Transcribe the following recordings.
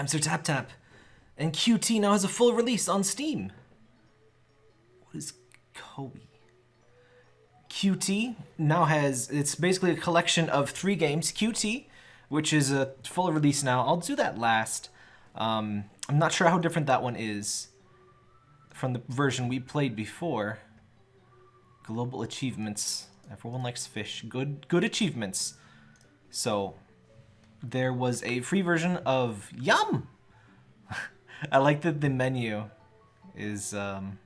I'm Sir Tap Tap, and QT now has a full release on Steam. What is Kobe? QT now has, it's basically a collection of three games. QT, which is a full release now. I'll do that last. Um, I'm not sure how different that one is from the version we played before. Global achievements. Everyone likes fish. Good, good achievements. So, there was a free version of Yum! I like that the menu is um,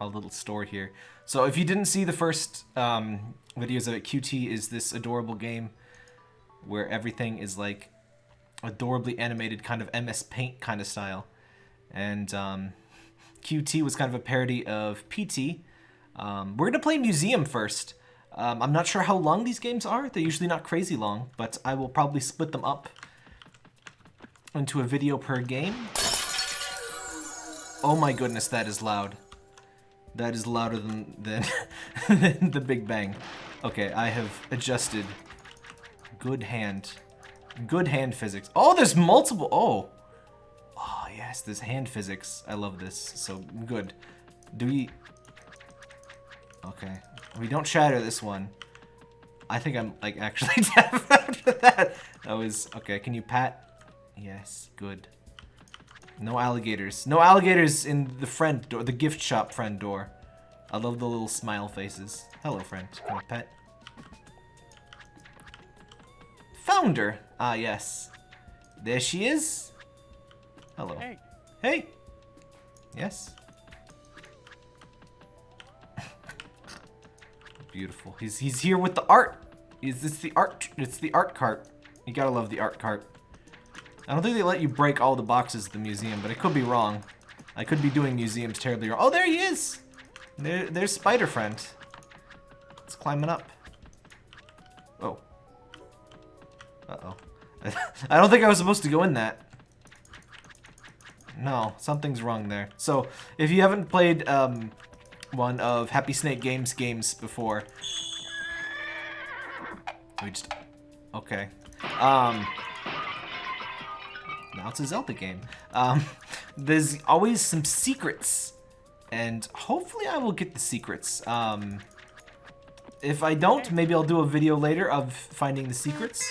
a little store here. So if you didn't see the first um, videos of it, QT is this adorable game where everything is like adorably animated kind of MS Paint kind of style. And um, QT was kind of a parody of PT. Um, we're going to play Museum first. Um, I'm not sure how long these games are. They're usually not crazy long, but I will probably split them up into a video per game. Oh my goodness, that is loud. That is louder than, than, than the Big Bang. Okay, I have adjusted. Good hand. Good hand physics. Oh, there's multiple. Oh. Oh, yes, there's hand physics. I love this. So, good. Do we... Okay. We don't shatter this one. I think I'm, like, actually deaf after that. That was... Okay, can you pat? Yes, good. No alligators. No alligators in the friend door, the gift shop friend door. I love the little smile faces. Hello, friend. Can I pet? Founder. Ah, yes. There she is. Hello. Hey. Hey. Yes. Beautiful. He's he's here with the art. Is this the art? It's the art cart. You gotta love the art cart. I don't think they let you break all the boxes at the museum, but I could be wrong. I could be doing museums terribly wrong. Oh, there he is! There, there's Spider Friend. It's climbing up. Oh. Uh-oh. I don't think I was supposed to go in that. No, something's wrong there. So, if you haven't played um, one of Happy Snake Games games before... We just... Okay. Um... Now it's a Zelda game. Um, there's always some secrets. And hopefully I will get the secrets. Um, if I don't, maybe I'll do a video later of finding the secrets.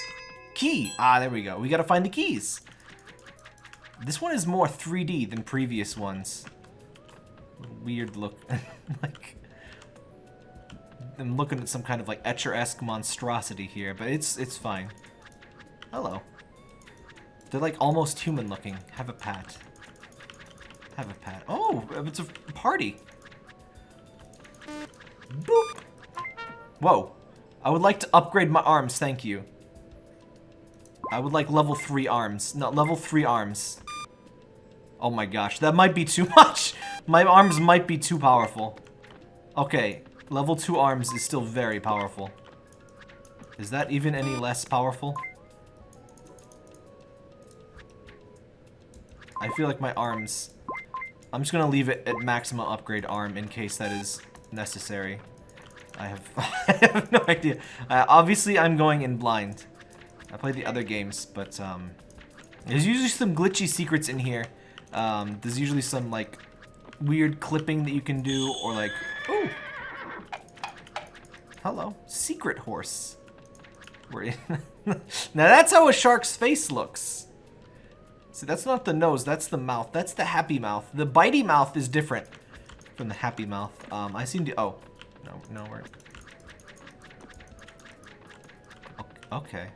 Key! Ah, there we go. We gotta find the keys. This one is more 3D than previous ones. Weird look. like... I'm looking at some kind of like Escher-esque monstrosity here, but it's it's fine. Hello. They're like almost human looking. Have a pat. Have a pat. Oh, it's a party. Boop. Whoa. I would like to upgrade my arms, thank you. I would like level 3 arms. Not level 3 arms. Oh my gosh, that might be too much. My arms might be too powerful. Okay, level 2 arms is still very powerful. Is that even any less powerful? I feel like my arms... I'm just gonna leave it at maximum upgrade arm in case that is necessary. I have, I have no idea. Uh, obviously, I'm going in blind. I played the other games, but um, there's usually some glitchy secrets in here. Um, there's usually some like weird clipping that you can do, or like, ooh, hello, secret horse. Now that's how a shark's face looks. See, that's not the nose, that's the mouth. That's the happy mouth. The bitey mouth is different from the happy mouth. Um, I seem to, oh, no, no, we're, okay.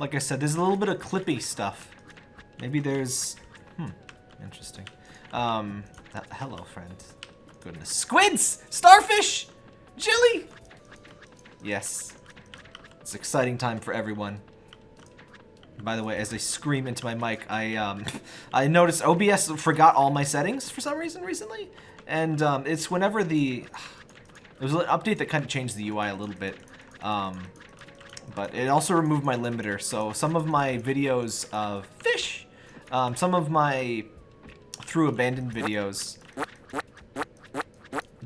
Like I said, there's a little bit of clippy stuff. Maybe there's, hmm, interesting. Um, hello, friend. Goodness. Squids! Starfish! Jelly! Yes. It's exciting time for everyone. By the way, as I scream into my mic, I um, I noticed OBS forgot all my settings for some reason recently, and um, it's whenever the there was an update that kind of changed the UI a little bit, um, but it also removed my limiter. So some of my videos of fish, um, some of my through abandoned videos,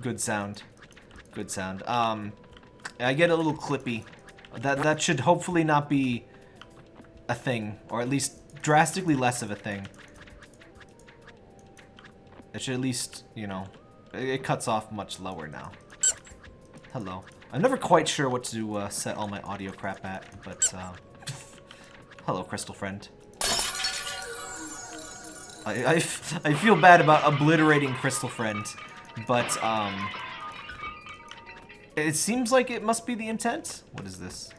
good sound, good sound. Um, I get a little clippy. That that should hopefully not be a thing, or at least drastically less of a thing. It should at least, you know, it, cuts off much lower now. Hello. I'm never quite sure what to uh, set all my audio crap at, but, uh, hello, crystal friend. I, I, I feel bad about obliterating crystal friend, but, um, it seems like it must be the intent. What is this?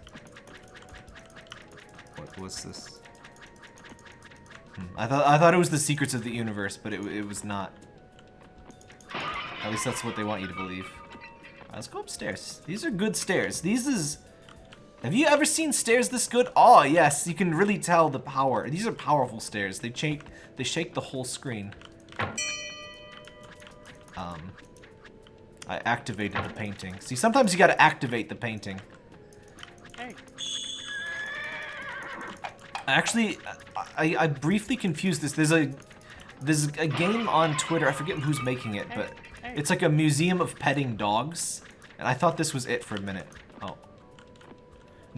What was this? Hmm. I thought I thought it was the secrets of the universe, but it, it was not. At least that's what they want you to believe. Right, let's go upstairs. These are good stairs. These is... Have you ever seen stairs this good? Oh, yes. You can really tell the power. These are powerful stairs. They shake, they shake the whole screen. Um, I activated the painting. See, sometimes you gotta activate the painting. Hey. Actually, I, I briefly confused this. There's a there's a game on Twitter. I forget who's making it, but it's like a museum of petting dogs. And I thought this was it for a minute.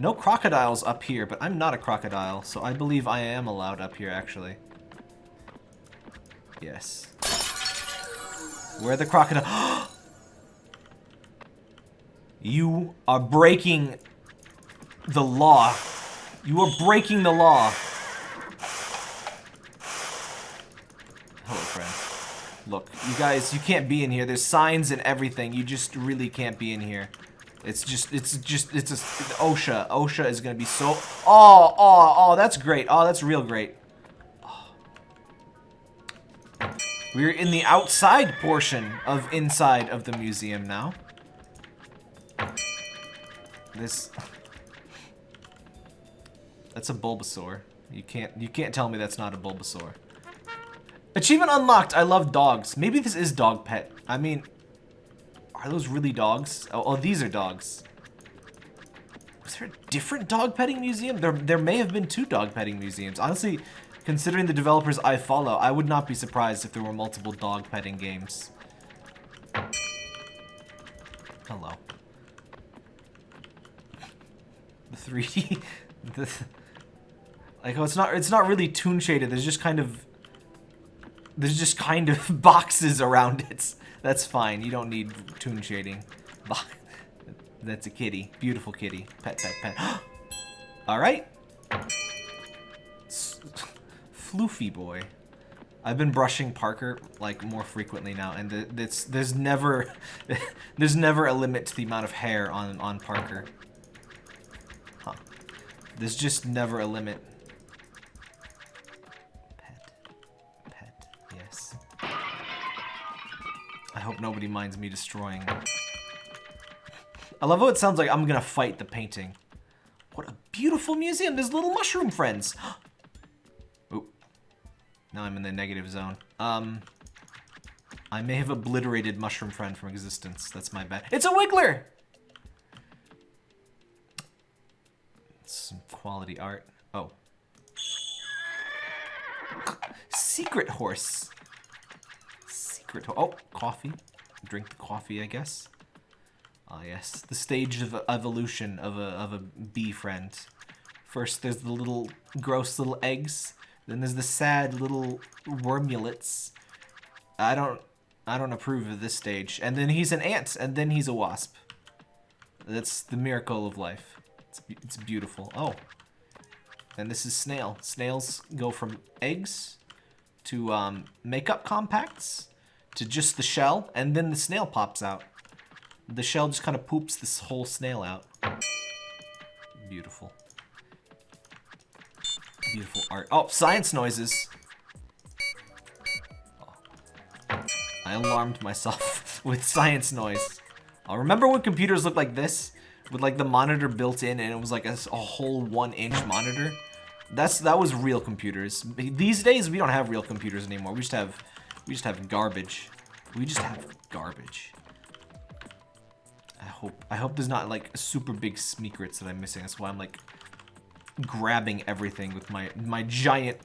No crocodiles up here, but I'm not a crocodile, so I believe I am allowed up here, actually. Yes. Where the crocodile? you are breaking the law. You are breaking the law. Hello, friend. Look, you guys, you can't be in here. There's signs and everything. You just really can't be in here. It's just, it's just, it's a, OSHA. OSHA is going to be so, oh, oh, oh, that's great. Oh, that's real great. Oh. We're in the outside portion of inside of the museum now. This, that's a Bulbasaur. You can't, you can't tell me that's not a Bulbasaur. Achievement unlocked. I love dogs. Maybe this is dog pet. I mean, are those really dogs? Oh, oh these are dogs. Was there a different dog petting museum? There, there may have been two dog petting museums. Honestly, considering the developers I follow, I would not be surprised if there were multiple dog petting games. Hello. The 3D, the, like, oh, it's not, it's not really toon shaded. There's just kind of there's just kind of boxes around it. That's fine. You don't need toon shading. That's a kitty. Beautiful kitty. Pet, pet, pet. Alright. Floofy boy. I've been brushing Parker like more frequently now, and it's there's never there's never a limit to the amount of hair on on Parker. Huh. There's just never a limit. Nobody minds me destroying. I love how it sounds like I'm gonna fight the painting. What a beautiful museum. There's little mushroom friends. Oop. Now I'm in the negative zone. Um, I may have obliterated mushroom friend from existence. That's my bad. It's a Wiggler! Some quality art. Oh. Secret horse secret. Oh, coffee. Drink the coffee, I guess. Ah, uh, yes. The stage of evolution of a, of a bee friend. First, there's the little gross little eggs. Then there's the sad little wormulets. I don't, I don't approve of this stage. And then he's an ant, and then he's a wasp. That's the miracle of life. It's, it's beautiful. Oh. And this is snail. Snails go from eggs to um, makeup compacts to just the shell, and then the snail pops out. The shell just kind of poops this whole snail out. Beautiful. Beautiful art. Oh, science noises. Oh. I alarmed myself with science noise. Oh, remember when computers looked like this? With like the monitor built in and it was like a, a whole one inch monitor? That's That was real computers. These days, we don't have real computers anymore. We just have we just have garbage. We just have garbage. I hope I hope there's not like super big secrets that I'm missing. That's why I'm like grabbing everything with my my giant,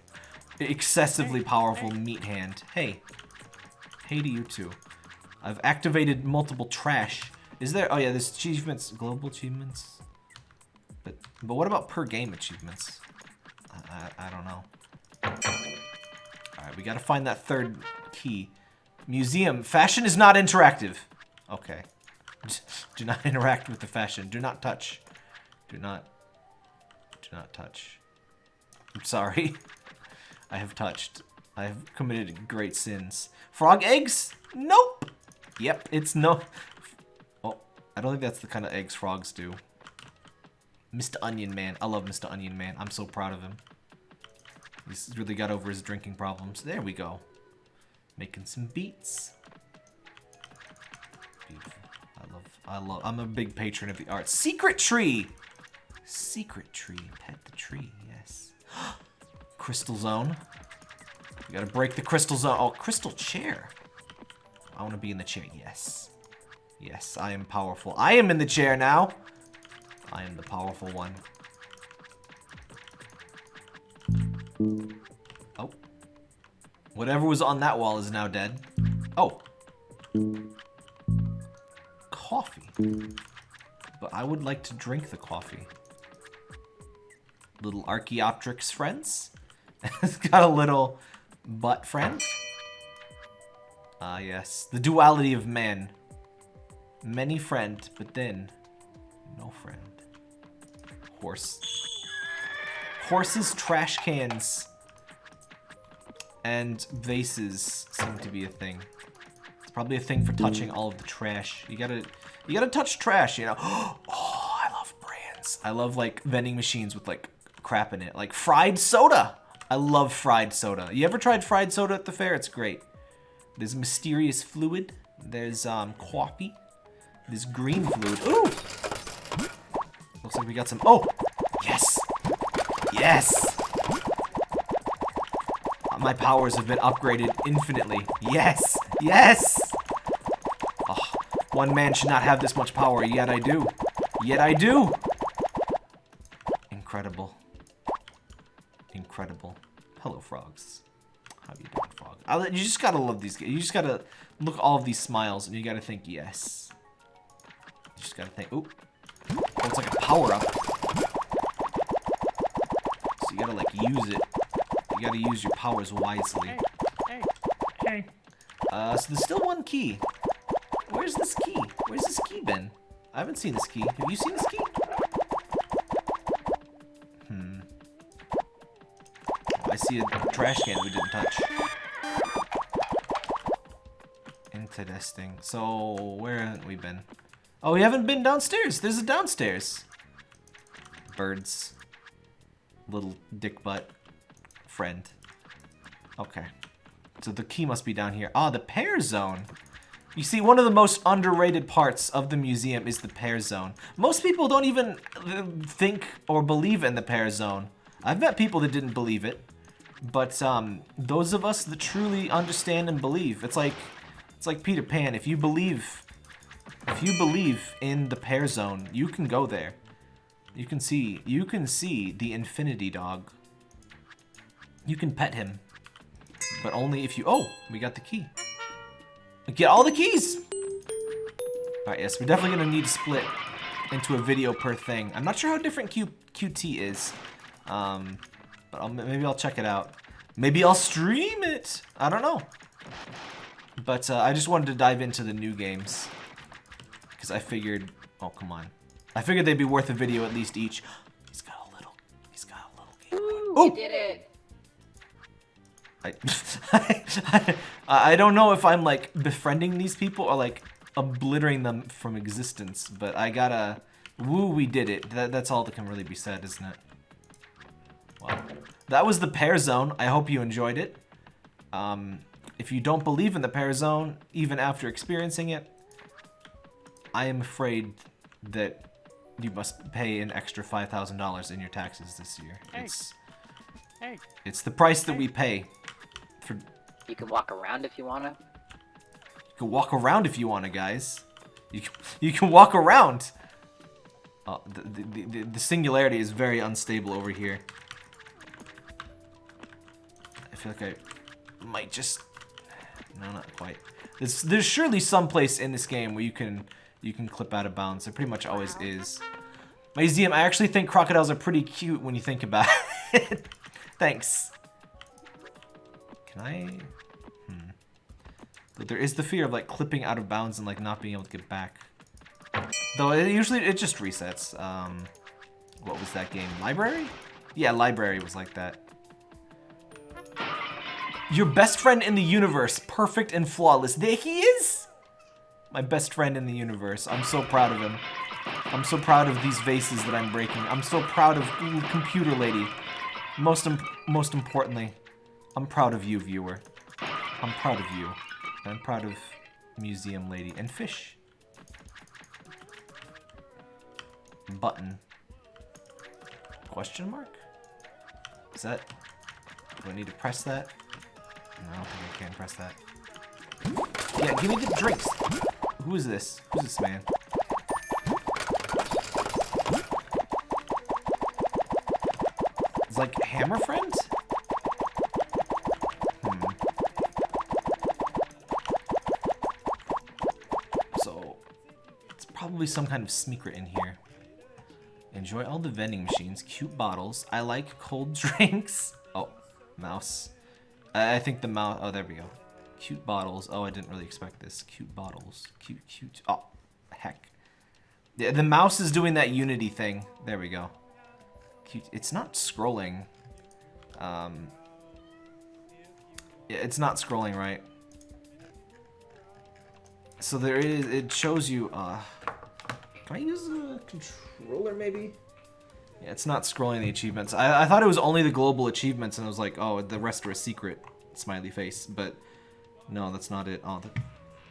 excessively powerful meat hand. Hey. Hey to you too. I've activated multiple trash. Is there? Oh yeah, there's achievements, global achievements. But but what about per game achievements? I, I, I don't know. All right, we gotta find that third key. Museum. Fashion is not interactive. Okay. Do not interact with the fashion. Do not touch. Do not. Do not touch. I'm sorry. I have touched. I have committed great sins. Frog eggs? Nope. Yep, it's no... Oh, I don't think that's the kind of eggs frogs do. Mr. Onion Man. I love Mr. Onion Man. I'm so proud of him. He's really got over his drinking problems. There we go. Making some beats. Beautiful. I love, I love, I'm a big patron of the arts. Secret tree! Secret tree. Pet the tree, yes. crystal zone. We gotta break the crystal zone. Oh, crystal chair. I wanna be in the chair, yes. Yes, I am powerful. I am in the chair now. I am the powerful one. Whatever was on that wall is now dead. Oh. Coffee. But I would like to drink the coffee. Little Archaeopteryx friends. it's got a little butt friend. Ah, yes. The duality of man. Many friend, but then no friend. Horse. Horses, trash cans, and vases seem to be a thing. It's probably a thing for touching all of the trash. You gotta, you gotta touch trash, you know. Oh, I love brands. I love like vending machines with like crap in it, like fried soda. I love fried soda. You ever tried fried soda at the fair? It's great. There's mysterious fluid. There's um coffee. There's green fluid. Ooh! Looks like we got some. Oh! Yes! Yes! My powers have been upgraded infinitely. Yes! Yes! Oh, one man should not have this much power, yet I do. Yet I do! Incredible. Incredible. Hello, frogs. How you doing, frog? I, you just gotta love these. You just gotta look at all of these smiles, and you gotta think, yes. You just gotta think, oop. Oh, it's like a power-up. So you gotta, like, use it. You gotta use your powers wisely. Hey, hey, hey. Uh, so there's still one key. Where's this key? Where's this key been? I haven't seen this key. Have you seen this key? Hmm. I see a trash can we didn't touch. Interesting. So, where haven't we been? Oh, we haven't been downstairs. There's a downstairs. Birds. Little dick butt. Friend. Okay. So the key must be down here. Ah, the pear zone. You see, one of the most underrated parts of the museum is the pear zone. Most people don't even uh, think or believe in the pear zone. I've met people that didn't believe it. But um, those of us that truly understand and believe, it's like it's like Peter Pan. If you believe, if you believe in the pear zone, you can go there. You can see, you can see the infinity dog. You can pet him, but only if you. Oh, we got the key. Get all the keys. All right, yes, we're definitely gonna need to split into a video per thing. I'm not sure how different Q QT is. Um, but I'll, maybe I'll check it out. Maybe I'll stream it. I don't know. But uh, I just wanted to dive into the new games. Because I figured... Oh, come on. I figured they'd be worth a video at least each. He's got a little... He's got a little game. Ooh, oh! did it. I, I, I don't know if I'm, like, befriending these people or, like, obliterating them from existence. But I gotta... Woo, we did it. That, that's all that can really be said, isn't it? Well, that was the pear zone. I hope you enjoyed it. Um, if you don't believe in the pear zone, even after experiencing it, I am afraid that you must pay an extra $5,000 in your taxes this year. Hey. It's Hey, it's the price that Hey. we pay. For you can walk around if you wanna. You can walk around if you want to, guys. You can, you can walk around. Oh, the, the, the, the singularity is very unstable over here. I feel like I might just no, not quite. There's, there's surely some place in this game where you can you can clip out of bounds. There pretty much always is. Museum, I actually think crocodiles are pretty cute when you think about it. Thanks. Can I? Hmm. But there is the fear of like clipping out of bounds and like not being able to get back. Though it usually it just resets. Um, what was that game? Library? Yeah, library was like that. Your best friend in the universe, perfect and flawless. There he is! My best friend in the universe. I'm so proud of him. I'm so proud of these vases that I'm breaking. I'm so proud of ooh, computer lady. Most imp most importantly, I'm proud of you, viewer. I'm proud of you. I'm proud of museum lady and fish. Button. Question mark? Is that... Do I need to press that? No, I don't think I can press that. Yeah, give me the drinks. Who is this? Who's this man? It's like Hammer Friend? Probably some kind of secret in here. Enjoy all the vending machines, cute bottles. I like cold drinks. Oh, mouse. I, I think the mouse. Oh, there we go. Cute bottles. Oh, I didn't really expect this. Cute bottles. Cute, cute. Oh, heck. The, the mouse is doing that Unity thing. There we go. Cute. It's not scrolling. Um. Yeah, it's not scrolling right. So there is. It shows you. Uh, can I use a controller maybe? Yeah, it's not scrolling the achievements. I, I thought it was only the global achievements, and I was like, oh, the rest are a secret. Smiley face, but no, that's not it. Oh, the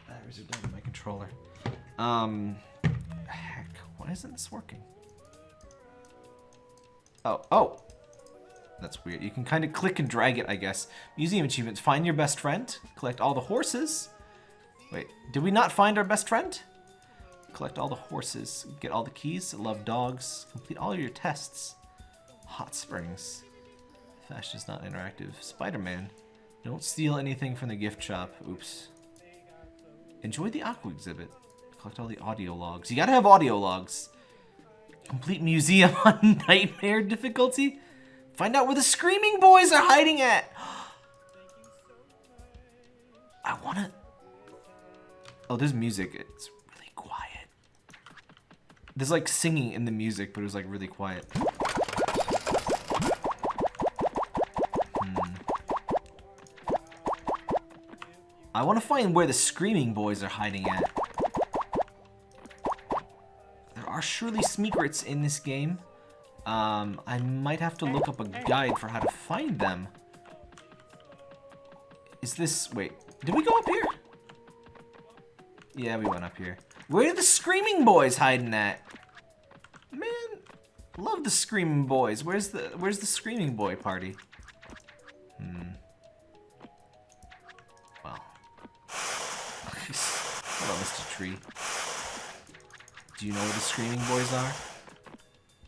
batteries are dead in my controller. Um, heck, why isn't this working? Oh, oh, that's weird. You can kind of click and drag it, I guess. Museum achievements. Find your best friend. Collect all the horses. Wait, did we not find our best friend? Collect all the horses. Get all the keys. Love dogs. Complete all your tests. Hot springs. Fashion is not interactive. Spider-Man. Don't steal anything from the gift shop. Oops. Enjoy the aqua exhibit. Collect all the audio logs. You gotta have audio logs. Complete museum on nightmare difficulty. Find out where the screaming boys are hiding at. I wanna... Oh, there's music. It's. There's like singing in the music, but it was like really quiet. Hmm. I want to find where the screaming boys are hiding at. There are surely secrets in this game. Um, I might have to look up a guide for how to find them. Is this... Wait, did we go up here? Yeah, we went up here. Where are the screaming boys hiding at? Man, love the screaming boys. Where's the Where's the screaming boy party? Hmm. Well. Hello, Mr. Tree. Do you know where the screaming boys are?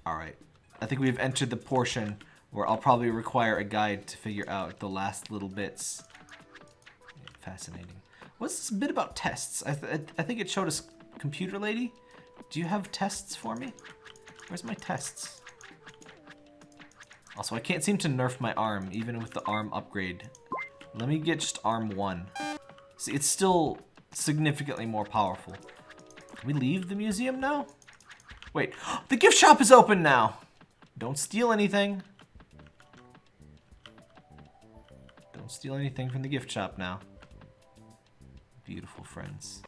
Alright. I think we've entered the portion where I'll probably require a guide to figure out the last little bits. Fascinating. What's this bit about tests? I, th I think it showed us computer lady. Do you have tests for me? Where's my tests? Also, I can't seem to nerf my arm, even with the arm upgrade. Let me get just arm one. See, it's still significantly more powerful. Can we leave the museum now? Wait, the gift shop is open now! Don't steal anything. Don't steal anything from the gift shop now. Beautiful friends.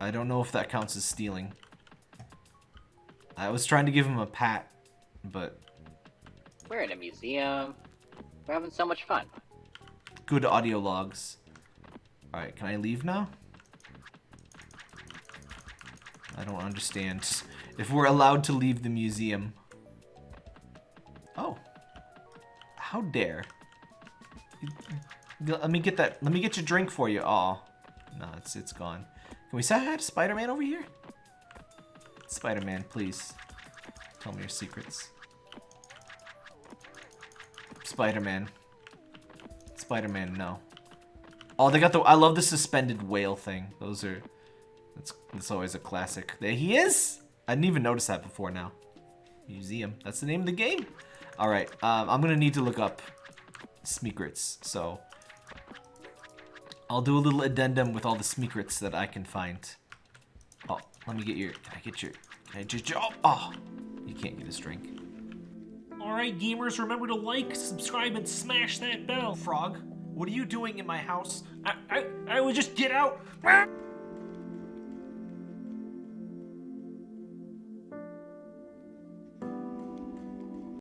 I, don't know if that counts as stealing. I was trying to give him a pat, but... We're in a museum. We're having so much fun. Good audio logs. Alright, can I leave now? I don't understand. If we're allowed to leave the museum. Oh. How dare. Let me get that. Let me get your drink for you. Oh, no, it's it's gone. Can we say hi to Spider-Man over here? Spider-Man, please. Tell me your secrets. Spider-Man. Spider-Man, no. Oh, they got the. I love the suspended whale thing. Those are. That's that's always a classic. There he is. I didn't even notice that before now. Museum. That's the name of the game. All right, um, I'm gonna need to look up Smeekrits, so I'll do a little addendum with all the Smeekrits that I can find. Oh, let me get your. Can I get your? Can I just? Oh, oh, you can't get his drink. Alright, gamers, remember to like, subscribe, and smash that bell. Frog, what are you doing in my house? I, I, I will just get out.